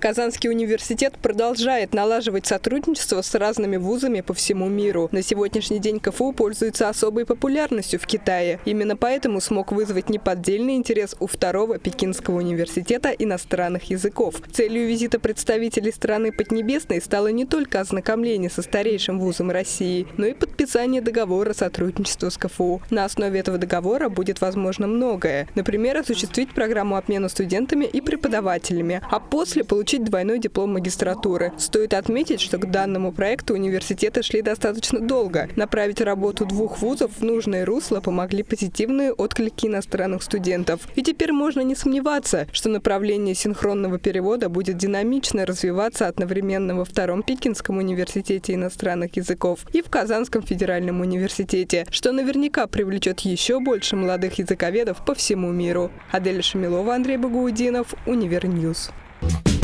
Казанский университет продолжает налаживать сотрудничество с разными вузами по всему миру. На сегодняшний день КФУ пользуется особой популярностью в Китае. Именно поэтому смог вызвать неподдельный интерес у второго Пекинского университета иностранных языков. Целью визита представителей страны Поднебесной стало не только ознакомление со старейшим вузом России, но и подписание договора сотрудничества с КФУ. На основе этого договора будет возможно многое. Например, осуществить программу обмена студентами и преподавателями, а после получить двойной диплом магистратуры. Стоит отметить, что к данному проекту университеты шли достаточно долго. Направить работу двух вузов в нужное русло помогли позитивные отклики иностранных студентов. И теперь можно не сомневаться, что направление синхронного перевода будет динамично развиваться одновременно во Втором Пекинском университете иностранных языков и в Казанском федеральном университете, что наверняка привлечет еще больше молодых языковедов по всему миру. Адель Шамилова, Андрей Багаудинов, Univer News. Thank